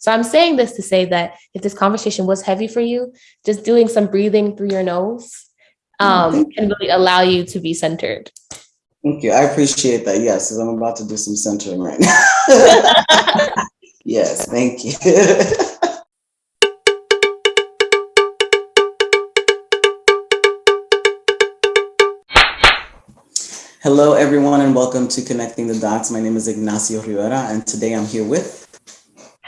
So I'm saying this to say that if this conversation was heavy for you, just doing some breathing through your nose um, can really allow you to be centered. Thank you. I appreciate that. Yes, because I'm about to do some centering right now. yes, thank you. Hello, everyone, and welcome to Connecting the Dots. My name is Ignacio Rivera, and today I'm here with.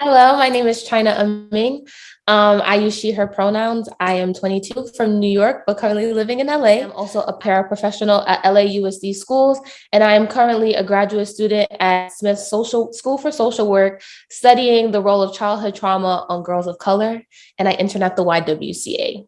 Hello, my name is China Aming. Um, I use she, her pronouns. I am 22 from New York, but currently living in LA. I'm also a paraprofessional at LAUSD Schools, and I am currently a graduate student at Smith Social School for Social Work, studying the role of childhood trauma on girls of color, and I intern at the YWCA.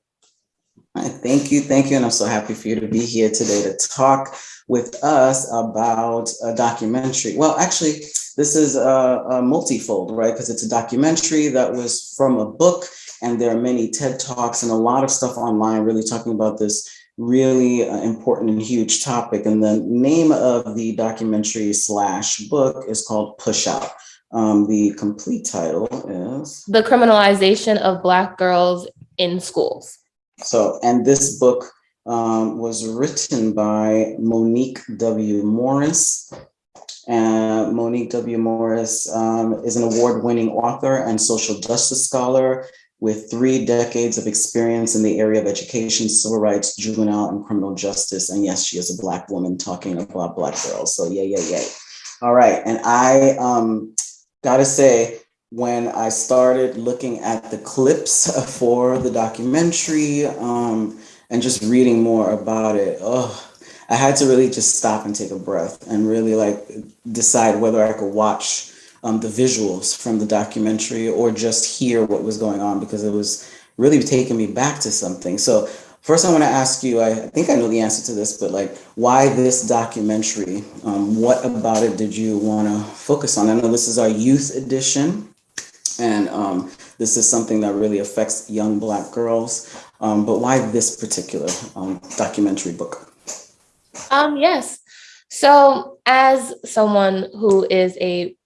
Thank you, thank you, and I'm so happy for you to be here today to talk with us about a documentary. Well, actually, this is a, a multifold, right? Because it's a documentary that was from a book, and there are many TED Talks and a lot of stuff online really talking about this really uh, important and huge topic. And the name of the documentary slash book is called Pushout. Um, the complete title is The Criminalization of Black Girls in Schools. So, and this book um, was written by Monique W. Morris. And Monique W. Morris um, is an award-winning author and social justice scholar with three decades of experience in the area of education, civil rights, juvenile, and criminal justice. And yes, she is a Black woman talking about Black girls. So yay, yay, yay. All right, and I um, gotta say, when I started looking at the clips for the documentary, um, and just reading more about it, oh, I had to really just stop and take a breath and really like decide whether I could watch um, the visuals from the documentary or just hear what was going on because it was really taking me back to something. So first I want to ask you, I think I know the answer to this, but like why this documentary? Um, what about it did you want to focus on? I know this is our youth edition and um, this is something that really affects young Black girls. Um, but why this particular um, documentary book? Um, yes. So as someone who is a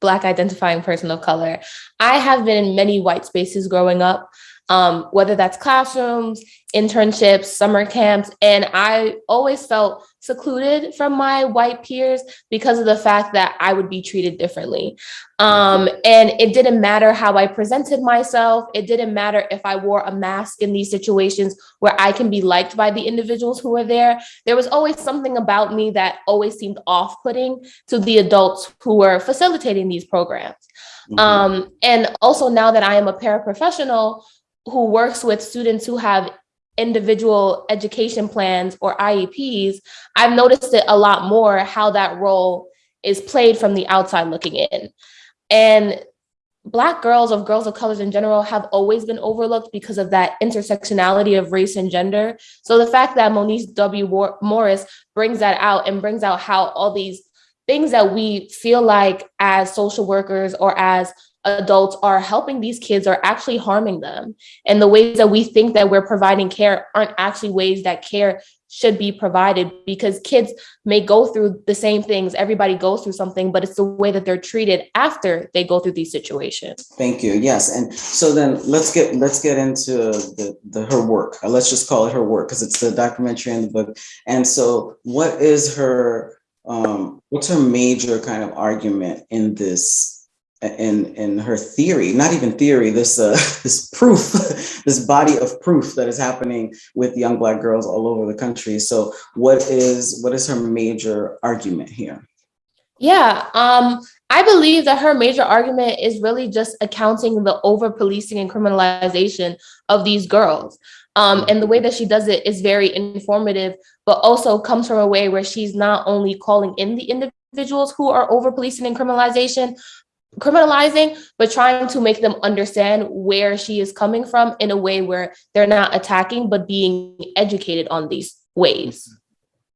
Black identifying person of color, I have been in many white spaces growing up, um, whether that's classrooms, internships, summer camps, and I always felt secluded from my white peers because of the fact that I would be treated differently. Um, and it didn't matter how I presented myself. It didn't matter if I wore a mask in these situations where I can be liked by the individuals who were there. There was always something about me that always seemed off-putting to the adults who were facilitating these programs. Mm -hmm. um, and also now that I am a paraprofessional who works with students who have individual education plans or IEPs, I've noticed it a lot more how that role is played from the outside looking in. And Black girls of girls of colors in general have always been overlooked because of that intersectionality of race and gender. So the fact that Monique W. Morris brings that out and brings out how all these things that we feel like as social workers or as adults are helping these kids are actually harming them. And the ways that we think that we're providing care aren't actually ways that care should be provided because kids may go through the same things. Everybody goes through something, but it's the way that they're treated after they go through these situations. Thank you. Yes. And so then let's get let's get into the, the her work. Uh, let's just call it her work because it's the documentary and the book. And so what is her um, what's her major kind of argument in this in in her theory, not even theory, this uh, this proof, this body of proof that is happening with young black girls all over the country. So, what is what is her major argument here? Yeah, um, I believe that her major argument is really just accounting the over policing and criminalization of these girls. Um, and the way that she does it is very informative, but also comes from a way where she's not only calling in the individuals who are over policing and criminalization, criminalizing, but trying to make them understand where she is coming from in a way where they're not attacking, but being educated on these ways.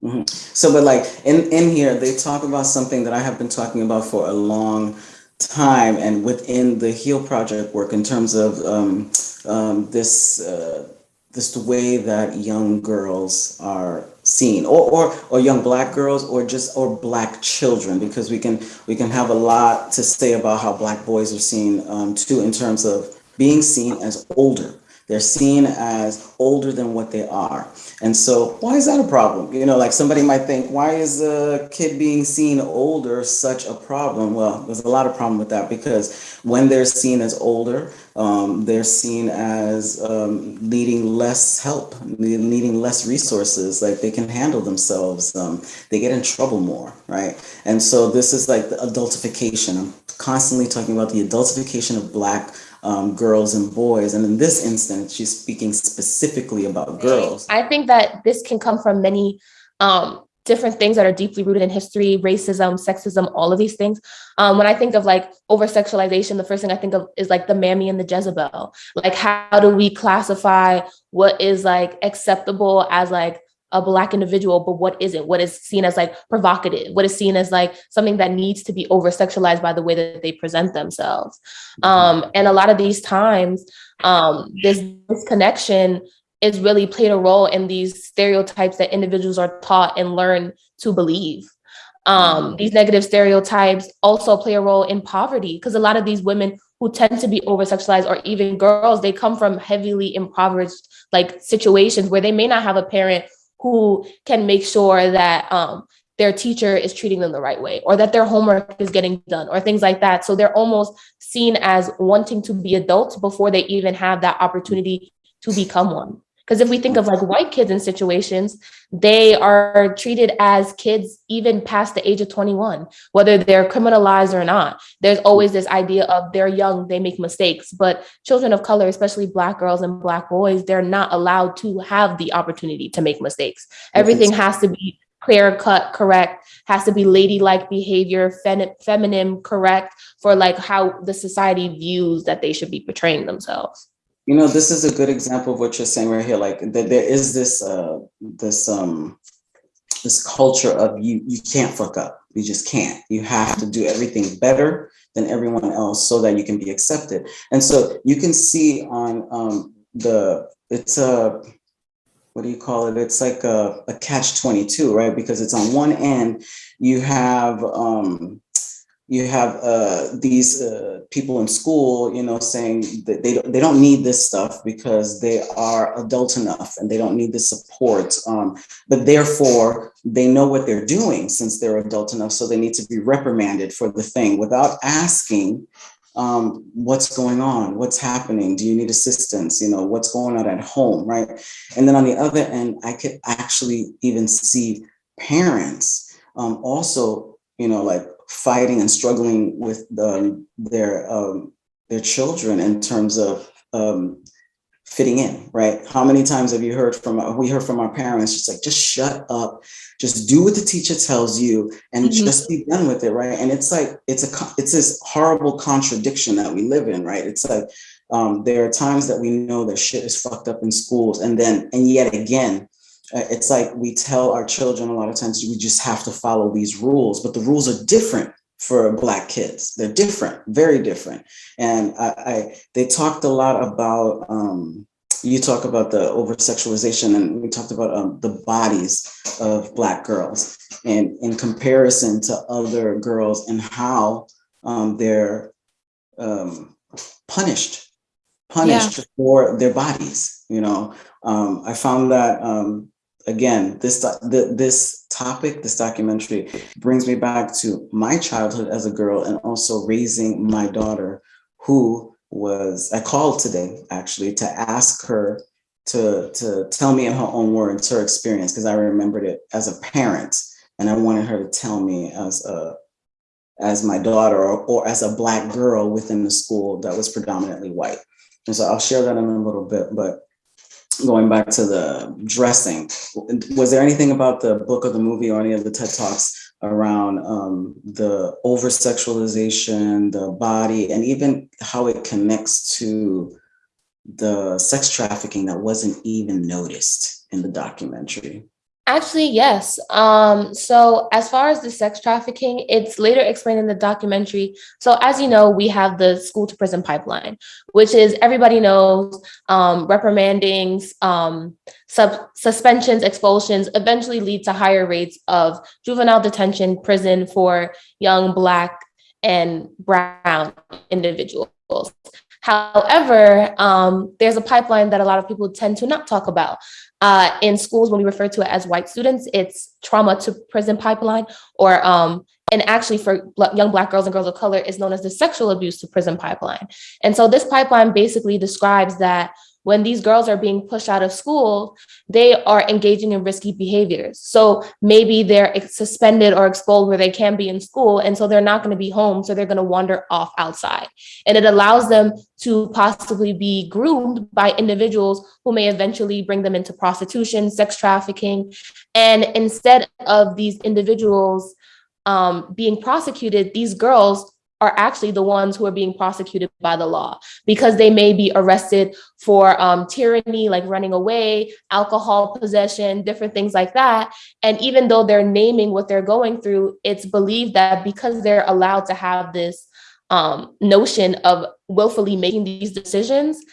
Mm -hmm. So, but like in, in here, they talk about something that I have been talking about for a long time and within the HEAL Project work in terms of um, um, this, uh, this way that young girls are seen or, or or young black girls or just or black children because we can we can have a lot to say about how black boys are seen um, too in terms of being seen as older they're seen as older than what they are. And so why is that a problem? You know, like somebody might think, why is a kid being seen older such a problem? Well, there's a lot of problem with that because when they're seen as older, um, they're seen as um, needing less help, needing less resources, like they can handle themselves. Um, they get in trouble more, right? And so this is like the adultification. I'm constantly talking about the adultification of Black um, girls and boys. And in this instance, she's speaking specifically about girls. I think that this can come from many um, different things that are deeply rooted in history, racism, sexism, all of these things. Um, when I think of like over sexualization, the first thing I think of is like the Mammy and the Jezebel. Like, how do we classify what is like acceptable as like a black individual but what isn't what is seen as like provocative what is seen as like something that needs to be over sexualized by the way that they present themselves mm-hmm. um and a lot of these times um this disconnection is really played a role in these stereotypes that individuals are taught and learn to believe um mm-hmm. these negative stereotypes also play a role in poverty because a lot of these women who tend to be over sexualized or even girls they come from heavily impoverished like situations where they may not have a parent who can make sure that um, their teacher is treating them the right way or that their homework is getting done or things like that. So they're almost seen as wanting to be adults before they even have that opportunity to become one. Because if we think of like white kids in situations, they are treated as kids even past the age of 21, whether they're criminalized or not. There's always this idea of they're young, they make mistakes. But children of color, especially Black girls and Black boys, they're not allowed to have the opportunity to make mistakes. Everything has to be clear cut correct has to be ladylike behavior fem- feminine correct for like how the society views that they should be portraying themselves you know, this is a good example of what you're saying right here. Like that there is this uh this um this culture of you you can't fuck up. You just can't. You have to do everything better than everyone else so that you can be accepted. And so you can see on um the it's a what do you call it? It's like a, a catch 22, right? Because it's on one end, you have um you have uh, these uh, people in school, you know, saying that they don't, they don't need this stuff because they are adult enough and they don't need the support. Um, but therefore, they know what they're doing since they're adult enough, so they need to be reprimanded for the thing without asking um, what's going on, what's happening, do you need assistance, you know, what's going on at home, right? And then on the other end, I could actually even see parents um, also, you know, like fighting and struggling with the, their um, their children in terms of um, fitting in, right? How many times have you heard from we heard from our parents just like just shut up, just do what the teacher tells you and mm-hmm. just be done with it, right? And it's like it's a it's this horrible contradiction that we live in, right? It's like um, there are times that we know that shit is fucked up in schools, and then and yet again, it's like we tell our children a lot of times we just have to follow these rules, but the rules are different for black kids. They're different, very different. And I, I they talked a lot about um, you talk about the over sexualization and we talked about um, the bodies of black girls and in comparison to other girls and how um, they're um, punished punished yeah. for their bodies you know um, i found that um, again, this this topic, this documentary brings me back to my childhood as a girl and also raising my daughter who was, I called today actually to ask her to, to tell me in her own words, her experience, because I remembered it as a parent and I wanted her to tell me as a, as my daughter or, or as a black girl within the school that was predominantly white. And so I'll share that in a little bit, but going back to the dressing, was there anything about the book or the movie or any of the TED Talks around um, the over sexualization, the body, and even how it connects to the sex trafficking that wasn't even noticed in the documentary? Actually, yes. Um, so as far as the sex trafficking, it's later explained in the documentary. So as you know, we have the school to prison pipeline, which is everybody knows um, reprimandings, um, sub suspensions, expulsions eventually lead to higher rates of juvenile detention, prison for young Black and Brown individuals. However, um, there's a pipeline that a lot of people tend to not talk about. Uh, in schools, when we refer to it as white students, it's trauma to prison pipeline, or um, and actually for young Black girls and girls of color is known as the sexual abuse to prison pipeline. And so this pipeline basically describes that when these girls are being pushed out of school, they are engaging in risky behaviors. So maybe they're suspended or expelled where they can be in school. And so they're not going to be home. So they're going to wander off outside. And it allows them to possibly be groomed by individuals who may eventually bring them into prostitution, sex trafficking. And instead of these individuals um, being prosecuted, these girls are actually the ones who are being prosecuted by the law because they may be arrested for um, truancy, like running away, alcohol possession, different things like that. And even though they're naming what they're going through, it's believed that because they're allowed to have this um, notion of willfully making these decisions,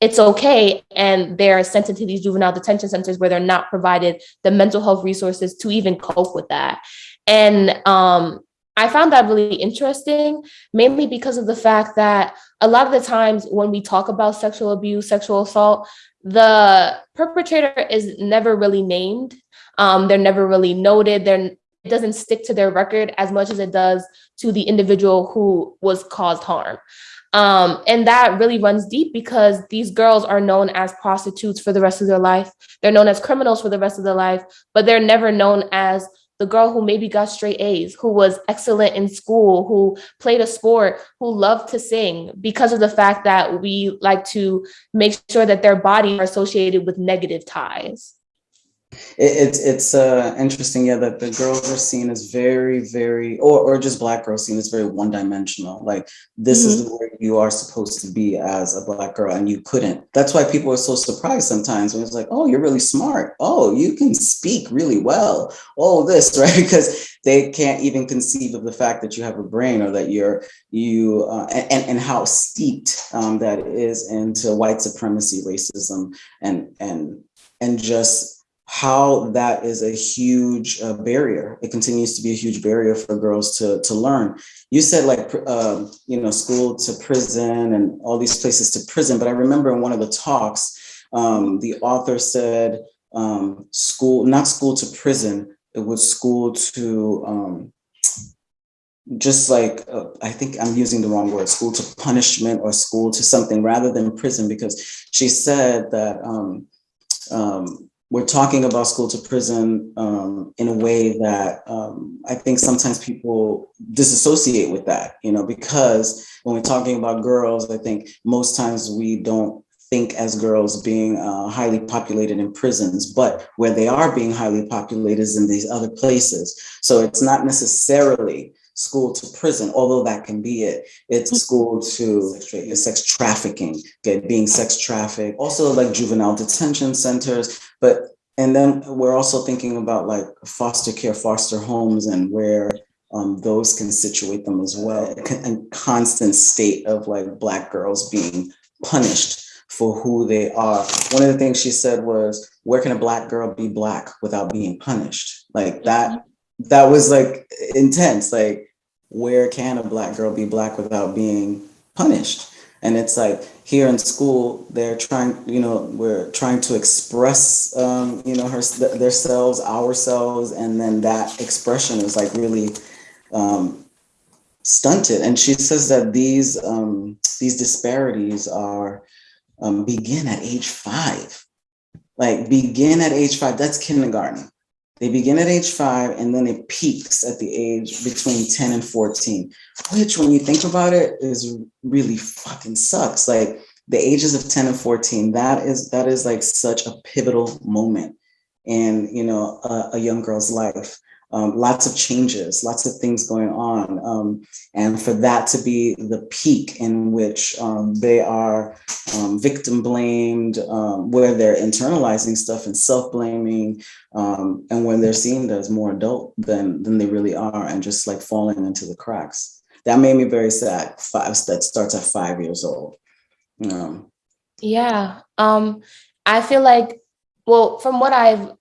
it's okay. And they're sent into these juvenile detention centers where they're not provided the mental health resources to even cope with that. And um, I found that really interesting, mainly because of the fact that a lot of the times when we talk about sexual abuse, sexual assault, the perpetrator is never really named. Um, they're never really noted. They're, it doesn't stick to their record as much as it does to the individual who was caused harm. Um, and that really runs deep because these girls are known as prostitutes for the rest of their life. They're known as criminals for the rest of their life, but they're never known as the girl who maybe got straight A's, who was excellent in school, who played a sport, who loved to sing because of the fact that we like to make sure that their bodies are associated with negative ties. It, it's it's uh, interesting, yeah, that the girls are seen as very, very, or or just black girls seen as very one dimensional. Like this mm-hmm. is where you are supposed to be as a black girl, and you couldn't. That's why people are so surprised sometimes when it's like, oh, you're really smart. Oh, you can speak really well. Oh, this right because they can't even conceive of the fact that you have a brain or that you're you uh, and and how steeped um, that is into white supremacy, racism, and and and just how that is a huge uh, barrier. It continues to be a huge barrier for girls to, to learn. You said like, uh, you know, school to prison and all these places to prison, but I remember in one of the talks, um, the author said um, school, not school to prison, it was school to um, just like, uh, I think I'm using the wrong word, school to punishment or school to something rather than prison, because she said that um, um, we're talking about school to prison um, in a way that um, I think sometimes people disassociate with that, you know, because when we're talking about girls, I think most times we don't think as girls being uh, highly populated in prisons, but where they are being highly populated is in these other places. So it's not necessarily school to prison, although that can be it. It's mm-hmm. school to sex trafficking, get being sex trafficked, also like juvenile detention centers. But and then we're also thinking about like foster care, foster homes, and where um, those can situate them as well. A constant state of like black girls being punished for who they are. One of the things she said was, "Where can a black girl be black without being punished?" Like that. Mm-hmm. That was like intense. Like where can a black girl be black without being punished? And it's like here in school, they're trying, you know, we're trying to express, um, you know, her, their selves, ourselves, and then that expression is like really um, stunted. And she says that these um, these disparities are um, begin at age five, like begin at age five. That's kindergarten. They begin at age five and then it peaks at the age between 10 and 14, which when you think about it is really fucking sucks. Like the ages of 10 and 14, that is that is like such a pivotal moment in you know a, a young girl's life. Um, lots of changes, lots of things going on. Um, and for that to be the peak in which um, they are um, victim blamed, um, where they're internalizing stuff and self-blaming, um, and when they're seen as more adult than, than they really are and just like falling into the cracks. That made me very sad. Five, that starts at five years old. Yeah, I feel like, well, from what I've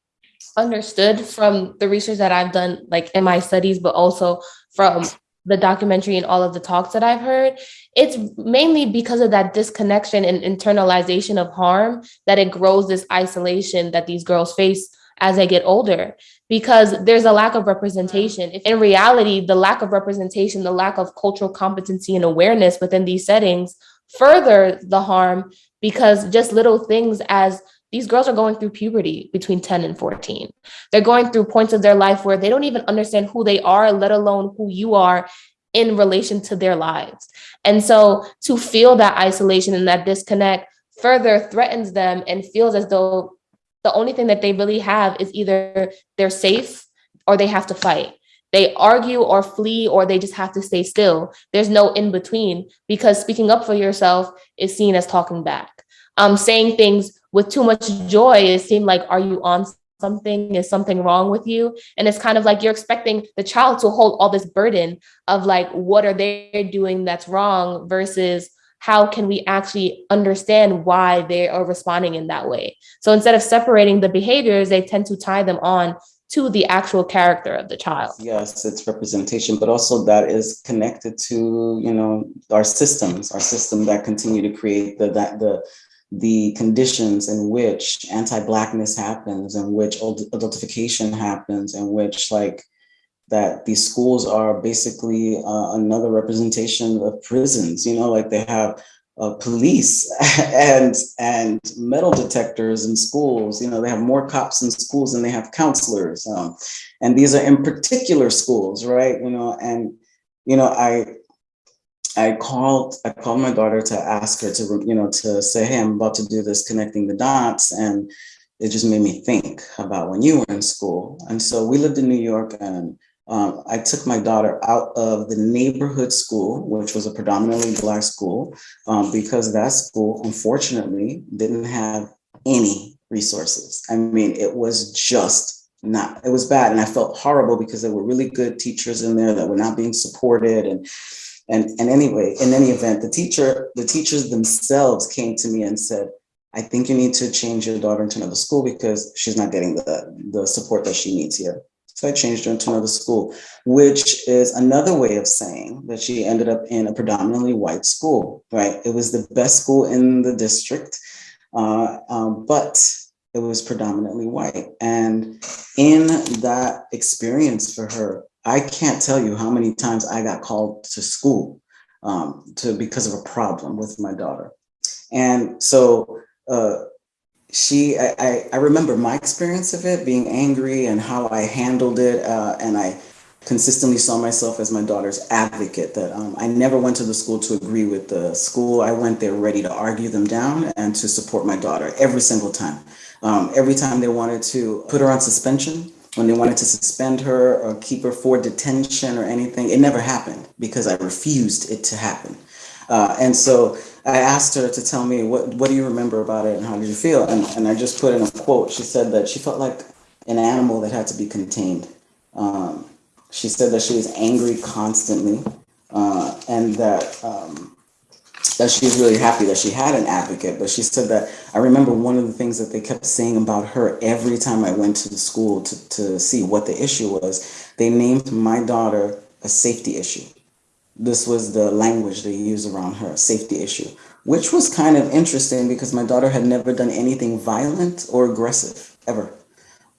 understood from the research that I've done, like in my studies, but also from the documentary and all of the talks that I've heard, it's mainly because of that disconnection and internalization of harm that it grows this isolation that these girls face as they get older because there's a lack of representation. If in reality, the lack of representation, the lack of cultural competency and awareness within these settings further the harm because just little things as these girls are going through puberty between 10 and 14. They're going through points of their life where they don't even understand who they are, let alone who you are in relation to their lives. And so to feel that isolation and that disconnect further threatens them and feels as though the only thing that they really have is either they're safe or they have to fight. They argue or flee or they just have to stay still. There's no in between because speaking up for yourself is seen as talking back. Um, saying things with too much joy, it seemed like, are you on something? Is something wrong with you? And it's kind of like you're expecting the child to hold all this burden of like, what are they doing that's wrong versus how can we actually understand why they are responding in that way? So instead of separating the behaviors, they tend to tie them on to the actual character of the child. Yes, it's representation, but also that is connected to, you know, our systems, our system that continue to create the that the the conditions in which anti-blackness happens, in which adultification happens, in which like that these schools are basically uh, another representation of prisons, you know, like they have uh, police and and metal detectors in schools. You know, they have more cops in schools than they have counselors. Um, and these are in particular schools, right? You know, and you know, I I called I called my daughter to ask her to you know to say, hey, I'm about to do this connecting the dots, and it just made me think about when you were in school. And so we lived in New York, and um, I took my daughter out of the neighborhood school, which was a predominantly Black school, um, because that school, unfortunately, didn't have any resources. I mean, it was just not, it was bad. And I felt horrible because there were really good teachers in there that were not being supported. And, and, and anyway, in any event, the teacher, the teachers themselves came to me and said, I think you need to change your daughter into another school because she's not getting the, the support that she needs here. So I changed her into another school, which is another way of saying that she ended up in a predominantly white school, right? It was the best school in the district, uh, um, but it was predominantly white. And in that experience for her, I can't tell you how many times I got called to school um, to because of a problem with my daughter. And so uh, she, I, I remember my experience of it, being angry and how I handled it. Uh, and I consistently saw myself as my daughter's advocate, that um, I never went to the school to agree with the school. I went there ready to argue them down and to support my daughter every single time. Um, every time they wanted to put her on suspension, when they wanted to suspend her or keep her for detention or anything, it never happened because I refused it to happen. Uh, and so I asked her to tell me what what do you remember about it and how did you feel? And and I just put in a quote. She said that she felt like an animal that had to be contained. Um, she said that she was angry constantly, uh, and that um, that she was really happy that she had an advocate. But she said that I remember one of the things that they kept saying about her every time I went to the school to, to see what the issue was. They named my daughter a safety issue this was the language they used around her, safety issue, which was kind of interesting because my daughter had never done anything violent or aggressive, ever.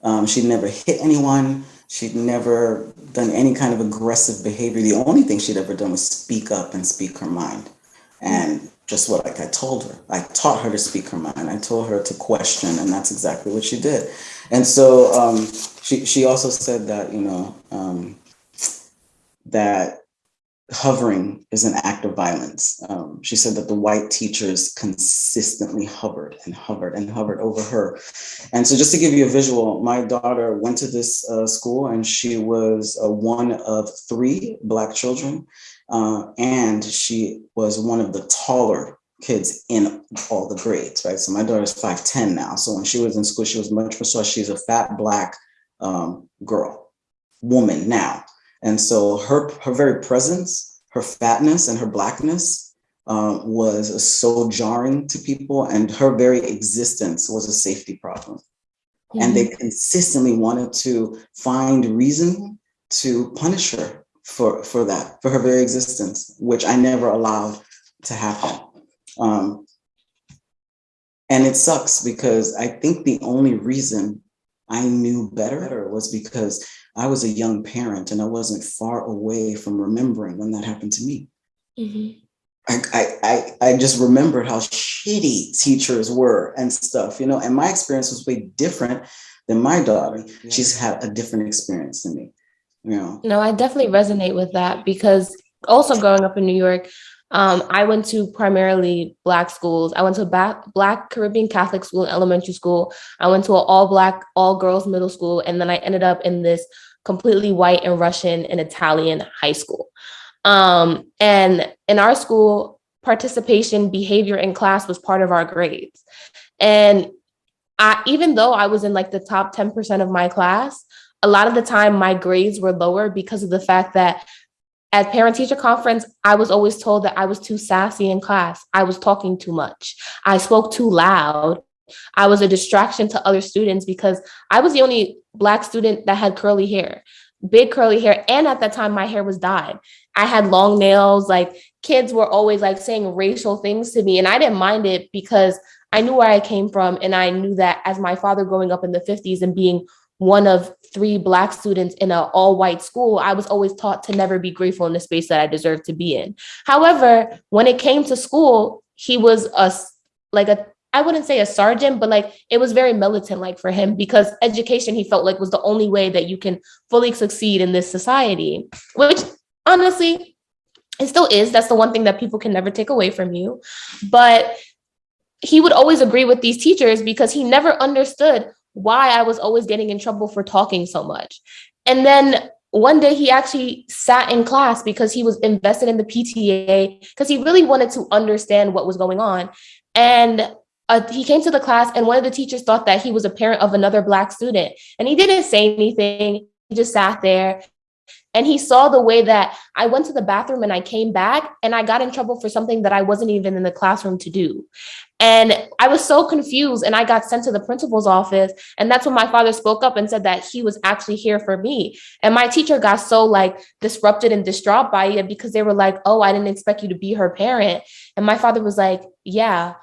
Um, she'd never hit anyone. She'd never done any kind of aggressive behavior. The only thing she'd ever done was speak up and speak her mind. And just what like I told her, I taught her to speak her mind. I told her to question, and that's exactly what she did. And so um, she, she also said that, you know, um, that hovering is an act of violence. Um, she said that the white teachers consistently hovered and hovered and hovered over her. And so just to give you a visual, my daughter went to this uh, school and she was uh, one of three black children. Uh, and she was one of the taller kids in all the grades, right? So my daughter's 5'10 now. So when she was in school, she was much more so she's a fat black um, girl, woman now. And so her, her very presence, her fatness and her blackness um, was so jarring to people and her very existence was a safety problem. And they consistently wanted to find reason to punish her for, for that, for her very existence, which I never allowed to happen. Um, and it sucks because I think the only reason I knew better was because I was a young parent and I wasn't far away from remembering when that happened to me. Mm -hmm. I, I, I just remembered how shitty teachers were and stuff, you know, and my experience was way different than my daughter. Yeah. She's had a different experience than me, know. No, I definitely resonate with that because also growing up in New York, um, I went to primarily Black schools. I went to a Black Caribbean Catholic school, elementary school. I went to an all Black, all girls middle school. And then I ended up in this completely white and Russian and Italian high school. Um, and in our school, participation behavior in class was part of our grades. And I, even though I was in like the top 10% of my class, a lot of the time my grades were lower because of the fact that at parent teacher conference, I was always told that I was too sassy in class. I was talking too much. I spoke too loud. I was a distraction to other students because I was the only black student that had curly hair, big curly hair. And at that time, my hair was dyed. I had long nails, like kids were always like saying racial things to me. And I didn't mind it because I knew where I came from. And I knew that as my father growing up in the 50s and being one of three black students in an all white school, I was always taught to never be grateful in the space that I deserve to be in. However, when it came to school, he was a like a I wouldn't say a sergeant, but like it was very militant like for him because education he felt like was the only way that you can fully succeed in this society, which honestly, it still is. That's the one thing that people can never take away from you. But he would always agree with these teachers because he never understood why I was always getting in trouble for talking so much. And then one day he actually sat in class because he was invested in the PTA because he really wanted to understand what was going on. And uh, he came to the class and one of the teachers thought that he was a parent of another black student and he didn't say anything. He just sat there and he saw the way that I went to the bathroom and I came back and I got in trouble for something that I wasn't even in the classroom to do. And I was so confused and I got sent to the principal's office. And that's when my father spoke up and said that he was actually here for me. And my teacher got so like disrupted and distraught by it because they were like, oh, I didn't expect you to be her parent. And my father was like, yeah,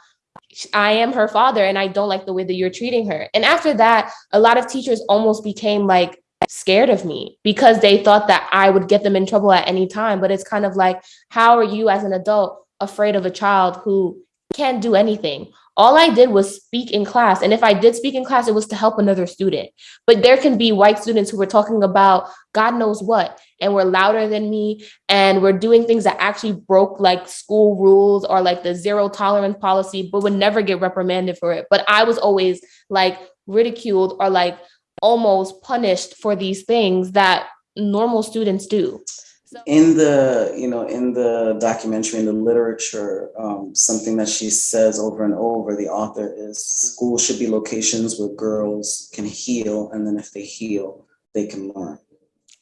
I am her father and I don't like the way that you're treating her. And after that, a lot of teachers almost became like scared of me because they thought that I would get them in trouble at any time. But it's kind of like, how are you as an adult afraid of a child who can't do anything. All I did was speak in class. And if I did speak in class, it was to help another student. But there can be white students who were talking about God knows what, and were louder than me, and were doing things that actually broke like school rules or like the zero tolerance policy, but would never get reprimanded for it. But I was always like ridiculed or like almost punished for these things that normal students do. In the you know in the documentary in the literature um, something that she says over and over the author is school should be locations where girls can heal and then if they heal they can learn.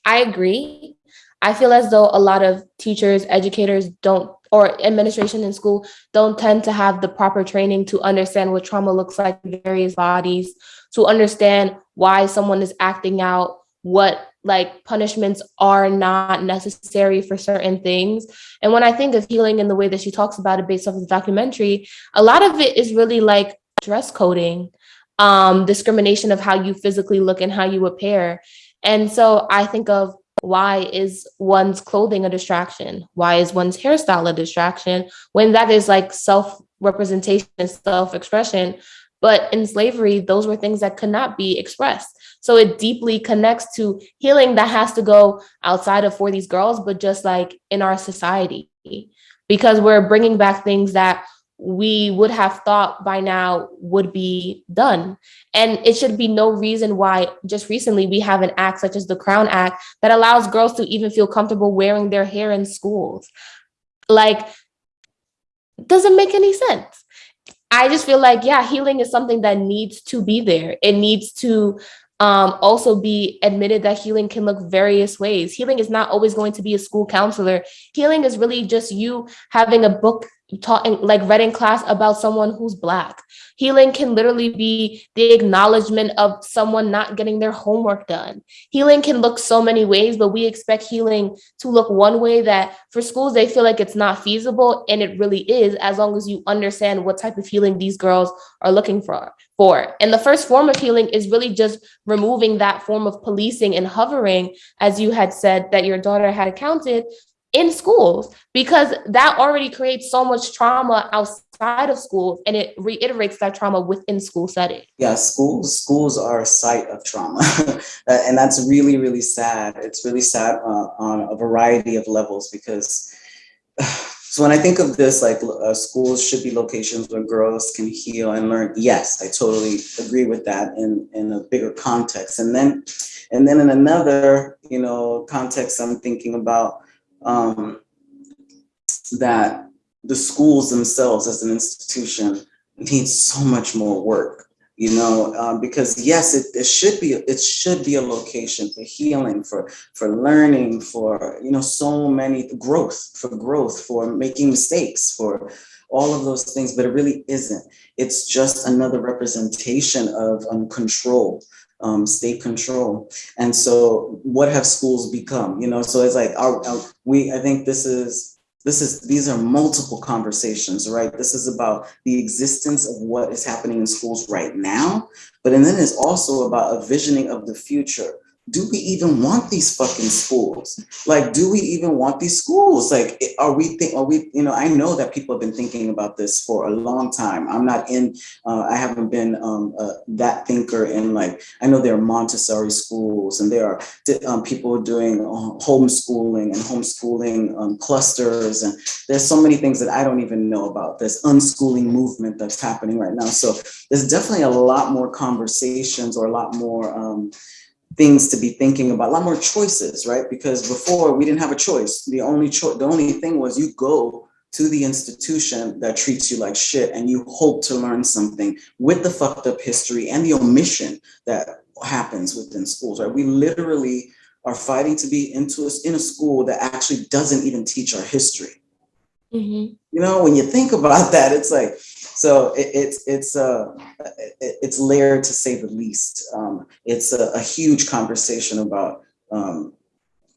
I agree. I feel as though a lot of teachers educators don't or administration in school don't tend to have the proper training to understand what trauma looks like in various bodies to understand why someone is acting out what like punishments are not necessary for certain things. And when I think of healing in the way that she talks about it based off of the documentary, a lot of it is really like dress coding, um, discrimination of how you physically look and how you appear. And so I think of why is one's clothing a distraction? Why is one's hairstyle a distraction when that is like self representation and self expression? But in slavery, those were things that could not be expressed. So it deeply connects to healing that has to go outside of for these girls, but just like in our society, because we're bringing back things that we would have thought by now would be done. And it should be no reason why just recently we have an act such as the Crown Act that allows girls to even feel comfortable wearing their hair in schools. Like, doesn't make any sense. I just feel like, yeah, healing is something that needs to be there. It needs to um, also be admitted that healing can look various ways. Healing is not always going to be a school counselor. Healing is really just you having a book taught like read in class about someone who's black. Healing can literally be the acknowledgement of someone not getting their homework done. Healing can look so many ways, but we expect healing to look one way that for schools, they feel like it's not feasible. And it really is, as long as you understand what type of healing these girls are looking for. for. And the first form of healing is really just removing that form of policing and hovering, as you had said that your daughter had accounted in schools because that already creates so much trauma outside of schools and it reiterates that trauma within school setting. Yeah, schools schools are a site of trauma, and that's really really sad. It's really sad uh, on a variety of levels because. So when I think of this, like uh, schools should be locations where girls can heal and learn. Yes, I totally agree with that in in a bigger context. And then, and then in another, you know, context, I'm thinking about um, that the schools themselves as an institution need so much more work you know um, because yes it, it should be it should be a location for healing for for learning for you know so many growth for growth for making mistakes for all of those things but it really isn't. It's just another representation of um, control um, state control. And so what have schools become? You know, so it's like our, our, we, I think this is, this is, these are multiple conversations, right? This is about the existence of what is happening in schools right now, but and then it's also about a visioning of the future do we even want these fucking schools? Like, do we even want these schools? Like, are we think, are we, you know, I know that people have been thinking about this for a long time. I'm not in, uh, I haven't been um, uh, that thinker in like, I know there are Montessori schools and there are um, people doing uh, homeschooling and homeschooling um, clusters. And there's so many things that I don't even know about this unschooling movement that's happening right now. So there's definitely a lot more conversations or a lot more, um, things to be thinking about, a lot more choices, right? Because before we didn't have a choice. The only choice, the only thing was you go to the institution that treats you like shit and you hope to learn something with the fucked up history and the omission that happens within schools, right? We literally are fighting to be into a, in a school that actually doesn't even teach our history. Mm -hmm. You know, when you think about that, it's like, so it, it's it's uh, it's layered to say the least. Um, it's a, a, huge conversation about um,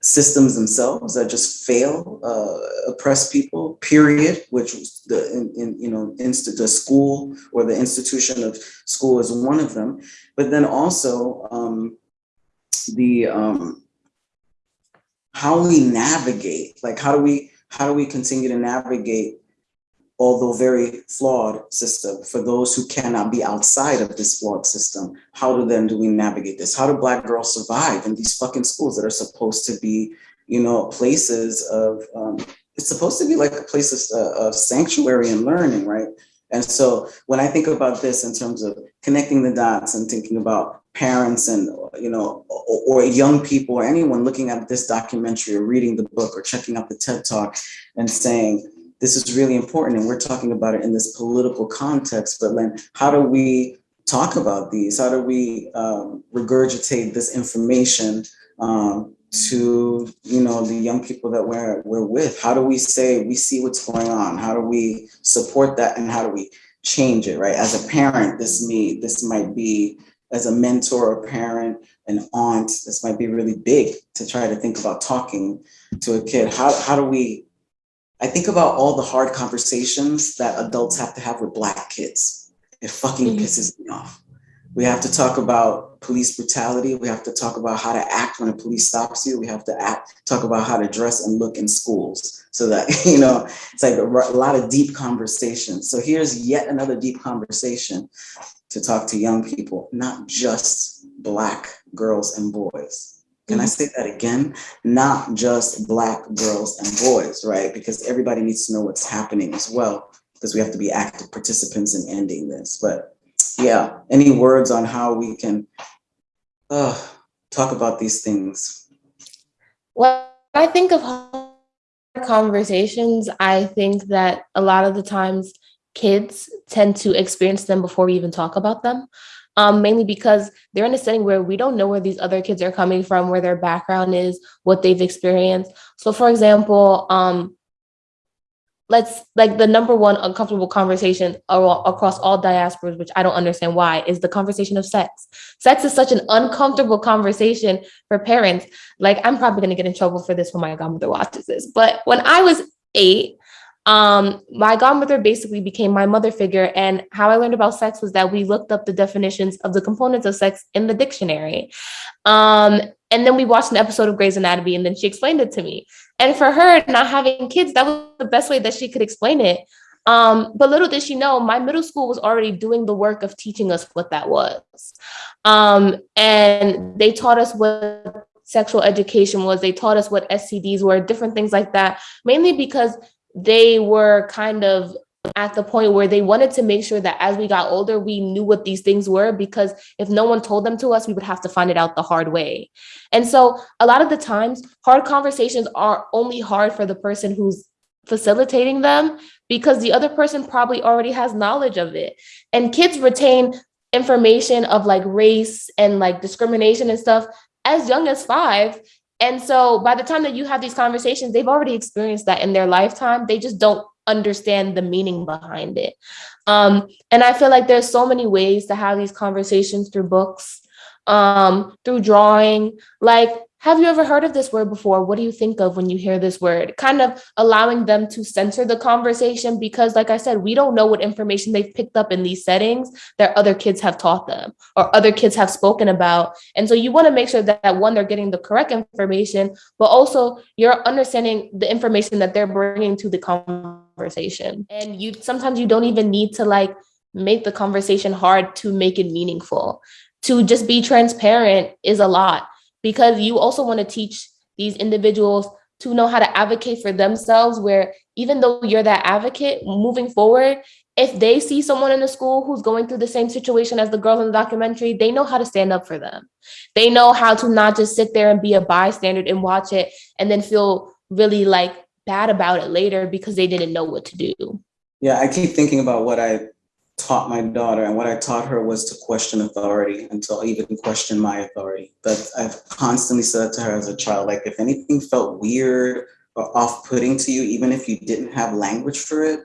systems themselves that just fail, uh, oppress people. Period. Which was the in, in you know the school or the institution of school is one of them. But then also um, the um, how we navigate. Like how do we how do we continue to navigate although very flawed system for those who cannot be outside of this flawed system how do then do we navigate this? How do black girls survive in these fucking schools that are supposed to be you know places of um, it's supposed to be like a place of, uh, of sanctuary and learning right? And so when i think about this in terms of connecting the dots and thinking about parents and you know or, or young people or anyone looking at this documentary or reading the book or checking out the ted talk and saying this is really important and we're talking about it in this political context, but then how do we talk about these? How do we um, regurgitate this information um, to you know the young people that we're, we're with? How do we say we see what's going on? How do we support that and how do we change it, right? As a parent, this me, this might be as a mentor, a parent, an aunt, this might be really big to try to think about talking to a kid. How, how do we I think about all the hard conversations that adults have to have with black kids. It fucking mm -hmm. pisses me off. We have to talk about police brutality. We have to talk about how to act when a police stops you. We have to act, talk about how to dress and look in schools so that, you know, it's like a, a lot of deep conversations. So here's yet another deep conversation to talk to young people, not just Black girls and boys. Can I Mhm. say that again? Not just Black girls and boys, right? Because everybody needs to know what's happening as well, because we have to be active participants in ending this. But yeah, any words on how we can uh, talk about these things? When I think of conversations, I think that a lot of the times kids tend to experience them before we even talk about them. Um, mainly because they're in a setting where we don't know where these other kids are coming from, where their background is, what they've experienced. So, for example, um, let's like the number one uncomfortable conversation across all diasporas, which I don't understand why, is the conversation of sex. Sex is such an uncomfortable conversation for parents. Like, I'm probably to get in trouble for this when my godmother watches this. But when I was eight, um, my godmother basically became my mother figure. And how I learned about sex was that we looked up the definitions of the components of sex in the dictionary. Um, and then we watched an episode of Grey's Anatomy, and then she explained it to me. And for her, not having kids, that was the best way that she could explain it. Um, but little did she know, my middle school was already doing the work of teaching us what that was. Um, and they taught us what sexual education was, they taught us what STDs were, different things like that, mainly because they were kind of at the point where they wanted to make sure that as we got older, we knew what these things were, because if no one told them to us, we would have to find it out the hard way. And so a lot of the times, hard conversations are only hard for the person who's facilitating them because the other person probably already has knowledge of it. And kids retain information of like race and like discrimination and stuff as young as five. And so by the time that you have these conversations, they've already experienced that in their lifetime. They just don't understand the meaning behind it. Um, and I feel like there's so many ways to have these conversations through books, um, through drawing. Like, have you ever heard of this word before? What do you think of when you hear this word? Kind of allowing them to censor the conversation because, like I said, we don't know what information they've picked up in these settings that other kids have taught them or other kids have spoken about. And so you want to make sure that, that one, they're getting the correct information, but also you're understanding the information that they're bringing to the conversation. And you sometimes you don't even need to like make the conversation hard to make it meaningful. To just be transparent is a lot because you also want to teach these individuals to know how to advocate for themselves where even though you're that advocate moving forward if they see someone in the school who's going through the same situation as the girls in the documentary they know how to stand up for them. They know how to not just sit there and be a bystander and watch it and then feel really like bad about it later because they didn't know what to do. Yeah, I keep thinking about what I taught my daughter, and what I taught her was to question authority and to even question my authority. But I've constantly said to her as a child, like, if anything felt weird or off putting to you, even if you didn't have language for it,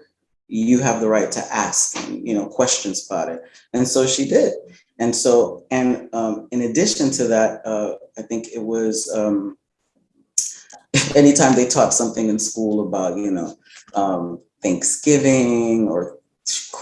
you have the right to ask, you know, questions about it. And so she did. And so, and um, in addition to that, uh, I think it was um, anytime they taught something in school about, you know, um, Thanksgiving or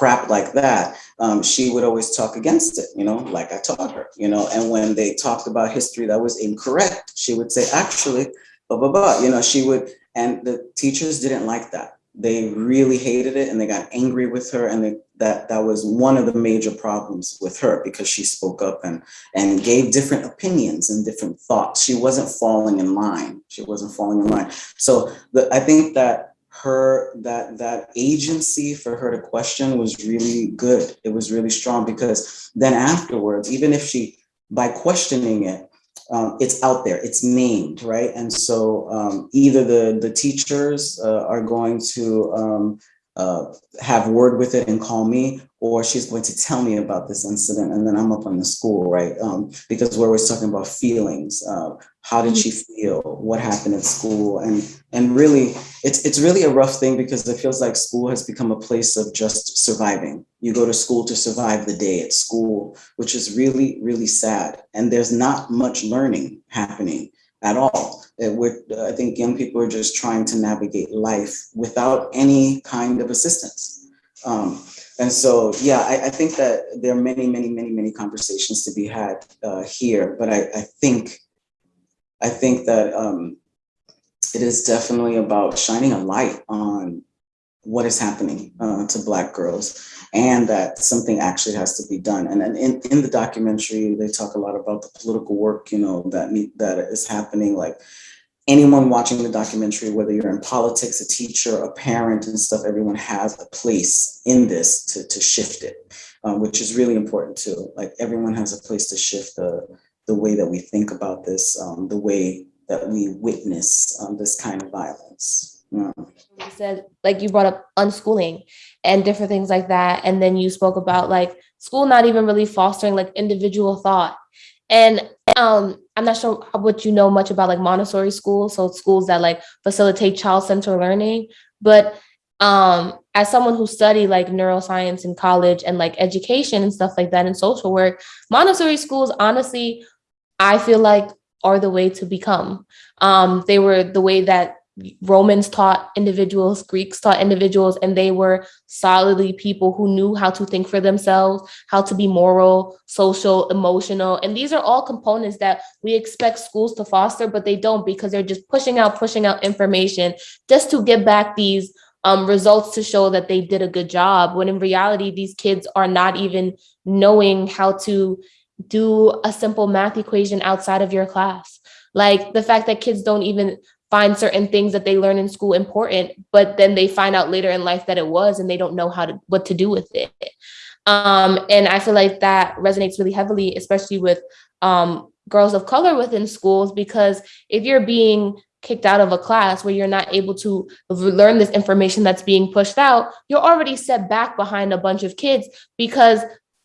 crap like that, um, she would always talk against it, you know, like I taught her, you know, and when they talked about history that was incorrect, she would say, actually, blah, blah, blah, you know, she would, and the teachers didn't like that. They really hated it and they got angry with her and they, that that was one of the major problems with her because she spoke up and and gave different opinions and different thoughts. She wasn't falling in line. She wasn't falling in line. So the, I think that her that that agency for her to question was really good. It was really strong because then afterwards even if she by questioning it um, it's out there. It's named right? And so um, either the the teachers uh, are going to um, uh, have word with it and call me or she's going to tell me about this incident and then i'm up on the school right? Um, because we're always talking about feelings uh, how did she feel? What happened at school? And and really it's it's really a rough thing because it feels like school has become a place of just surviving. You go to school to survive the day at school which is really really sad. And there's not much learning happening at all. It would, i think young people are just trying to navigate life without any kind of assistance. Um, and so, yeah, I, I think that there are many, many, many, many conversations to be had uh, here, but I, I think, I think that um, it is definitely about shining a light on what is happening uh, to Black girls and that something actually has to be done. And, and in, in the documentary, they talk a lot about the political work, you know, that, that is happening, like anyone watching the documentary, whether you're in politics, a teacher, a parent and stuff, everyone has a place in this to, to shift it, um, which is really important too. Like everyone has a place to shift the, the way that we think about this, um, the way that we witness um, this kind of violence. Yeah. You said, like you brought up unschooling and different things like that. And then you spoke about like school not even really fostering like individual thought. And um, I'm not sure what you know much about like Montessori schools, so schools that like facilitate child-centered learning. But um, as someone who studied like neuroscience in college and like education and stuff like that in social work, Montessori schools, honestly, I feel like are the way to become. Um, they were the way that Romans taught individuals, Greeks taught individuals, and they were solidly people who knew how to think for themselves, how to be moral, social, emotional. And these are all components that we expect schools to foster, but they don't because they're just pushing out, pushing out information just to get back these um, results to show that they did a good job. When in reality, these kids are not even knowing how to do a simple math equation outside of your class. Like the fact that kids don't even find certain things that they learn in school important, but then they find out later in life that it was and they don't know how to what to do with it. Um, and I feel like that resonates really heavily, especially with um, girls of color within schools, because if you're being kicked out of a class where you're not able to learn this information that's being pushed out, you're already set back behind a bunch of kids because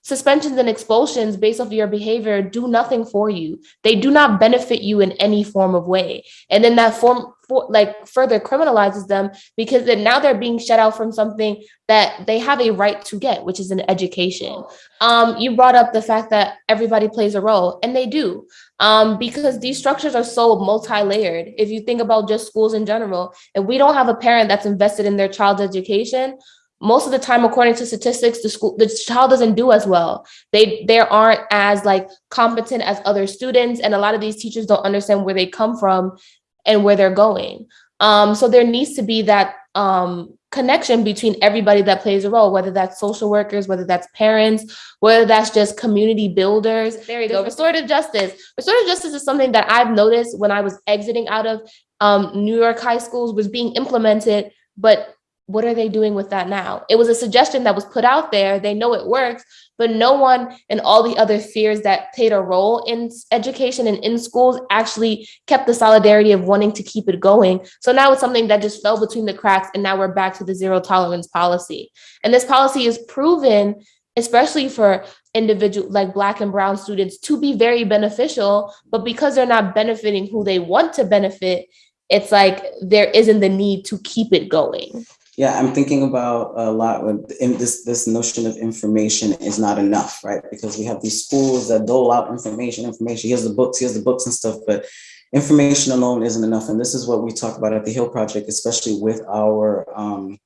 suspensions and expulsions based off of your behavior do nothing for you. They do not benefit you in any form of way. And then that form for, like further criminalizes them because then now they're being shut out from something that they have a right to get, which is an education. Um, you brought up the fact that everybody plays a role and they do um, because these structures are so multi-layered. If you think about just schools in general, if we don't have a parent that's invested in their child's education, most of the time, according to statistics, the school the child doesn't do as well. They they aren't as like competent as other students, and a lot of these teachers don't understand where they come from and where they're going. Um, so there needs to be that um, connection between everybody that plays a role, whether that's social workers, whether that's parents, whether that's just community builders. There you go. Restorative justice. Restorative justice is something that I've noticed when I was exiting out of um, New York high schools was being implemented, but what are they doing with that now? It was a suggestion that was put out there. They know it works, but no one and all the other fears that played a role in education and in schools actually kept the solidarity of wanting to keep it going. So now it's something that just fell between the cracks and now we're back to the zero tolerance policy. And this policy is proven, especially for individual like black and brown students to be very beneficial, but because they're not benefiting who they want to benefit, it's like there isn't the need to keep it going. Yeah, I'm thinking about a lot with this this notion of information is not enough, right? Because we have these schools that dole out information, information. Here's the books, here's the books and stuff, but information alone isn't enough. And this is what we talk about at the HEAL Project, especially with our um,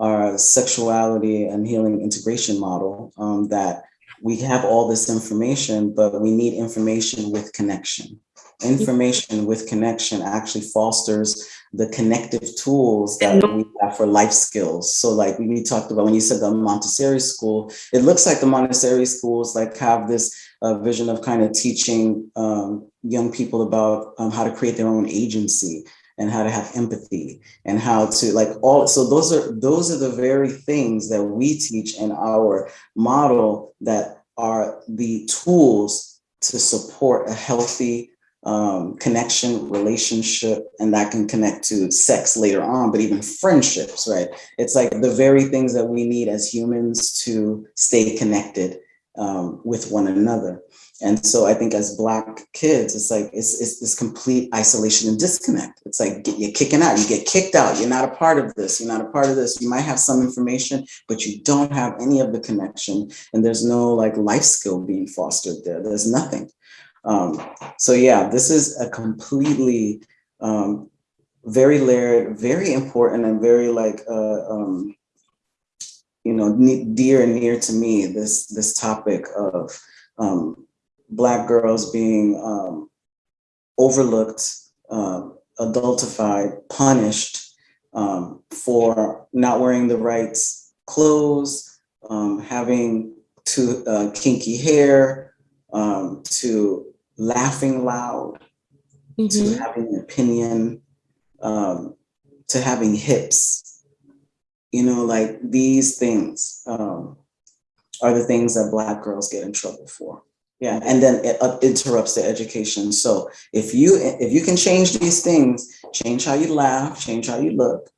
our sexuality and healing integration model. Um, that we have all this information, but we need information with connection. Information with connection actually fosters the connective tools that we have for life skills. So like we talked about when you said the Montessori school, it looks like the Montessori schools like have this uh, vision of kind of teaching um, young people about um, how to create their own agency and how to have empathy and how to like all so those are those are the very things that we teach in our model that are the tools to support a healthy um, connection, relationship, and that can connect to sex later on, but even friendships, right? It's like the very things that we need as humans to stay connected um, with one another. And so I think as Black kids, it's like, it's, it's this complete isolation and disconnect. It's like you're kicking out, you get kicked out, you're not a part of this, you're not a part of this. You might have some information, but you don't have any of the connection and there's no like life skill being fostered there. There's nothing. Um, so yeah, this is a completely um, very layered, very important and very like, uh, um, you know, dear and near to me, this, this topic of um, Black girls being um, overlooked, um, adultified, punished for not wearing the right clothes, having to uh, kinky hair, um, to laughing loud, to Mhm. having an opinion, um, to having hips. You know, like these things um, are the things that Black girls get in trouble for. Yeah, and then it uh, interrupts their education. So if you if you can change these things, change how you laugh, change how you look,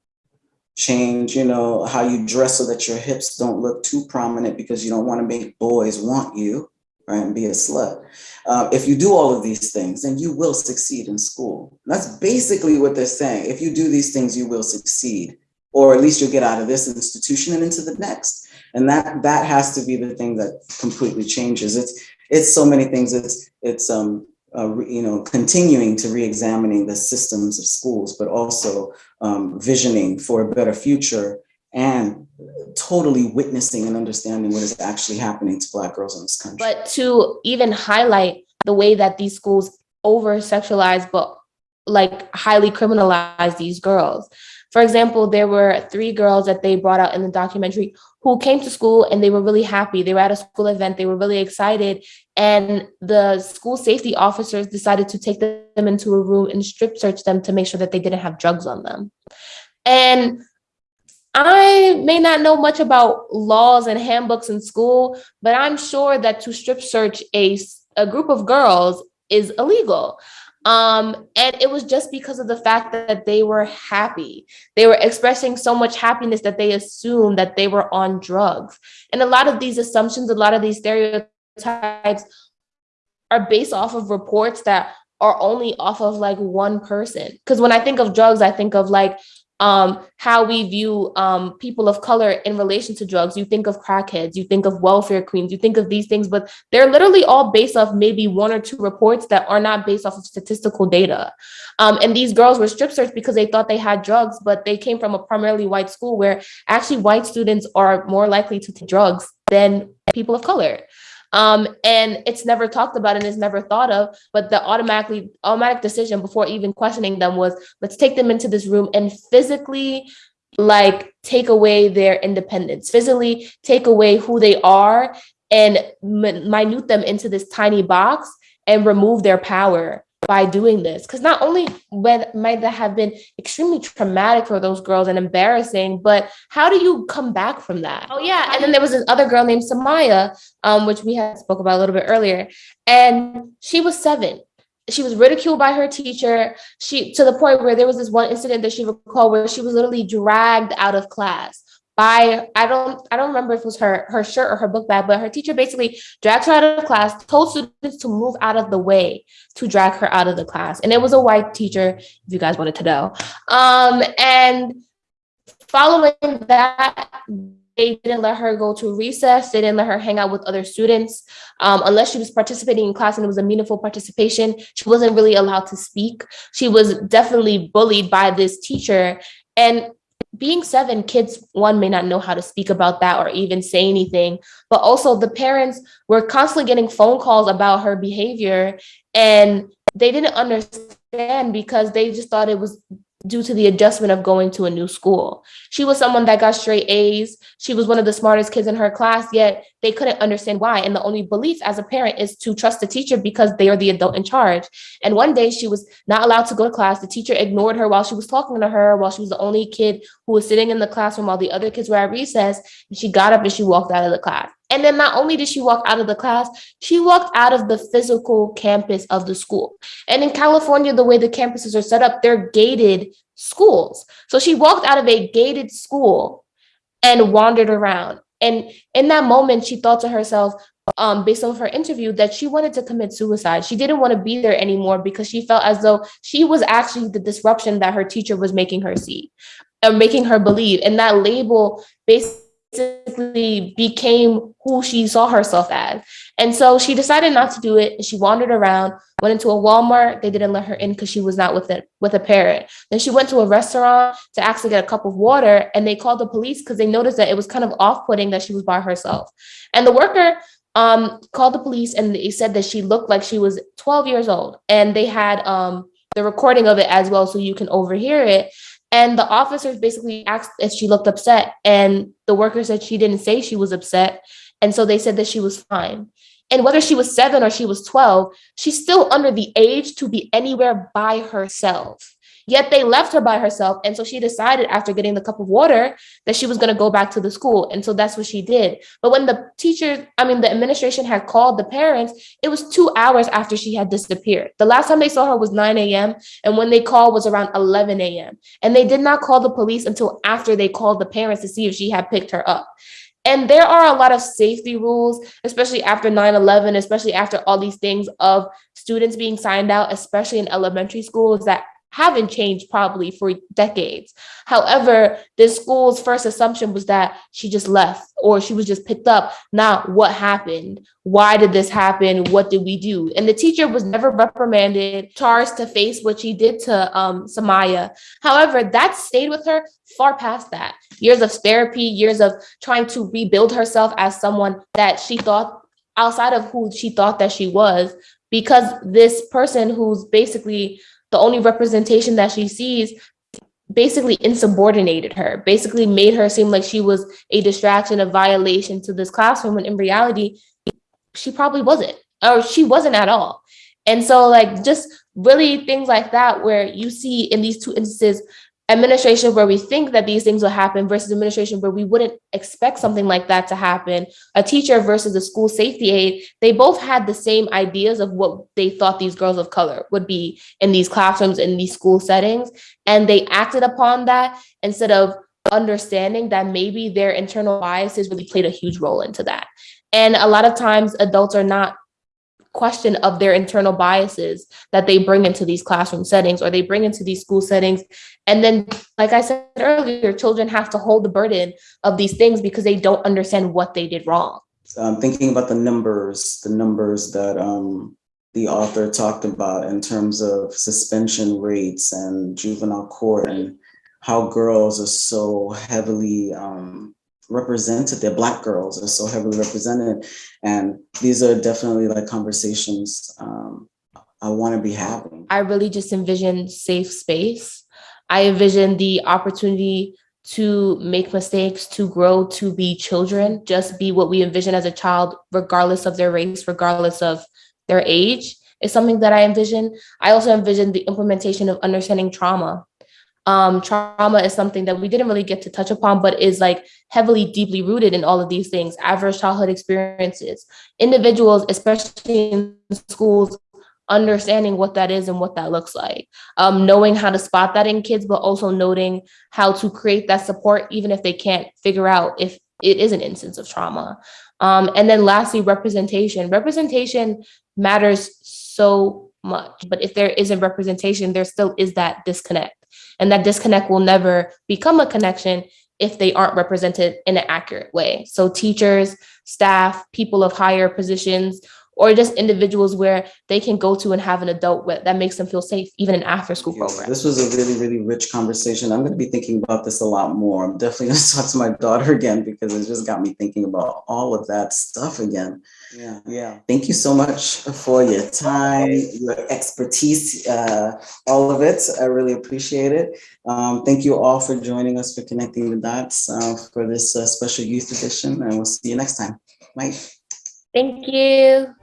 change you know how you dress so that your hips don't look too prominent because you don't want to make boys want you right and be a slut. Uh, if you do all of these things then you will succeed in school. That's basically what they're saying. If you do these things you will succeed or at least you'll get out of this institution and into the next. And that that has to be the thing that completely changes. It's it's so many things. It's it's um uh, you know continuing to re-examining the systems of schools but also um, visioning for a better future and totally witnessing and understanding what is actually happening to Black girls in this country. But to even highlight the way that these schools over sexualize, but like highly criminalize these girls. For example, there were three girls that they brought out in the documentary who came to school and they were really happy. They were at a school event, they were really excited. And the school safety officers decided to take them into a room and strip search them to make sure that they didn't have drugs on them. And I may not know much about laws and handbooks in school, but I'm sure that to strip search a, a group of girls is illegal. Um, and it was just because of the fact that they were happy. They were expressing so much happiness that they assumed that they were on drugs. And a lot of these assumptions, a lot of these stereotypes are based off of reports that are only off of like one person. Because when I think of drugs, I think of like um, how we view um, people of color in relation to drugs. You think of crackheads, you think of welfare queens, you think of these things, but they're literally all based off maybe one or two reports that are not based off of statistical data. Um, and these girls were strip searched because they thought they had drugs, but they came from a primarily white school where actually white students are more likely to take drugs than people of color. Um, and it's never talked about and is never thought of, but the automatically automatic decision before even questioning them was let's take them into this room and physically like take away their independence, physically take away who they are and min- minute them into this tiny box and remove their power by doing this. Because not only when- might that have been extremely traumatic for those girls and embarrassing, but how do you come back from that? Oh yeah, and then there was this other girl named Samaya, um, which we had spoke about a little bit earlier, and she was seven. She was ridiculed by her teacher. She to the point where there was this one incident that she recalled where she was literally dragged out of class by I don't I don't remember if it was her her shirt or her book bag, but her teacher basically dragged her out of class, told students to move out of the way to drag her out of the class, and it was a white teacher. If you guys wanted to know, um, and following that they didn't let her go to recess. They didn't let her hang out with other students um, unless she was participating in class and it was a meaningful participation. She wasn't really allowed to speak. She was definitely bullied by this teacher. And being seven kids one may not know how to speak about that or even say anything. But also the parents were constantly getting phone calls about her behavior and they didn't understand because they just thought it was due to the adjustment of going to a new school. She was someone that got straight A's. She was one of the smartest kids in her class, yet they couldn't understand why. And the only belief as a parent is to trust the teacher because they are the adult in charge. And one day she was not allowed to go to class. The teacher ignored her while she was talking to her, while she was the only kid who was sitting in the classroom while the other kids were at recess. And she got up and she walked out of the class. And then not only did she walk out of the class, she walked out of the physical campus of the school. And in California, the way the campuses are set up, they're gated schools. So she walked out of a gated school and wandered around. And in that moment, she thought to herself, um, based on her interview, that she wanted to commit suicide. She didn't want to be there anymore because she felt as though she was actually the disruption that her teacher was making her see or making her believe. And that label based basically became who she saw herself as. And so she decided not to do it. She wandered around, went into a Walmart. They didn't let her in because she was not with it with a parent. Then she went to a restaurant to actually get a cup of water, and they called the police because they noticed that it was kind of off-putting that she was by herself. And the worker um, called the police, and they said that she looked like she was 12 years old, and they had um, the recording of it as well, so you can overhear it. And the officers basically asked if she looked upset, and the worker said she didn't say she was upset. And so they said that she was fine. And whether she was seven or she was 12, she's still under the age to be anywhere by herself. Yet they left her by herself. And so she decided after getting the cup of water that she was going to go back to the school. And so that's what she did. But when the teacher, I mean, the administration had called the parents, it was two hours after she had disappeared. The last time they saw her was 9 a.m. And when they called was around 11 a.m. And they did not call the police until after they called the parents to see if she had picked her up. And there are a lot of safety rules, especially after 9 11, especially after all these things of students being signed out, especially in elementary schools, that haven't changed probably for decades. However, this school's first assumption was that she just left or she was just picked up. Not what happened. Why did this happen? What did we do? And the teacher was never reprimanded, charged to face what she did to um, Samaya. However, that stayed with her far past that. Years of therapy, years of trying to rebuild herself as someone that she thought outside of who she thought that she was because this person who's basically the only representation that she sees basically insubordinated her, basically made her seem like she was a distraction, a violation to this classroom, when in reality, she probably wasn't, or she wasn't at all. And so like just really things like that, where you see in these two instances, administration where we think that these things will happen versus administration where we wouldn't expect something like that to happen, a teacher versus a school safety aide, they both had the same ideas of what they thought these girls of color would be in these classrooms, in these school settings. And they acted upon that instead of understanding that maybe their internal biases really played a huge role into that. And a lot of times adults are not question of their internal biases that they bring into these classroom settings or they bring into these school settings. And then, like I said earlier, children have to hold the burden of these things because they don't understand what they did wrong. I'm thinking about the numbers, the numbers that um, the author talked about in terms of suspension rates and juvenile court and how girls are so heavily um, represented there black girls are so heavily represented. And these are definitely like conversations um, i want to be having. I really just envision safe space. I envision the opportunity to make mistakes to grow to be children just be what we envision as a child regardless of their race regardless of their age is something that i envision. I also envision the implementation of understanding trauma um, trauma is something that we didn't really get to touch upon, but is like heavily, deeply rooted in all of these things, adverse childhood experiences, individuals, especially in schools, understanding what that is and what that looks like, um, knowing how to spot that in kids, but also noting how to create that support, even if they can't figure out if it is an instance of trauma. Um, and then lastly, representation. Representation matters so much, but if there isn't representation, there still is that disconnect. And that disconnect will never become a connection if they aren't represented in an accurate way. So teachers, staff, people of higher positions or just individuals where they can go to and have an adult with, that makes them feel safe, even in after school program. This was a really, really rich conversation. I'm going to be thinking about this a lot more. I'm definitely going to talk to my daughter again because it just got me thinking about all of that stuff again. Yeah, yeah. Thank you so much for your time, your expertise, uh, all of it. I really appreciate it. Um, thank you all for joining us for connecting the dots uh, for this uh, special youth edition, and we'll see you next time. Bye. Thank you.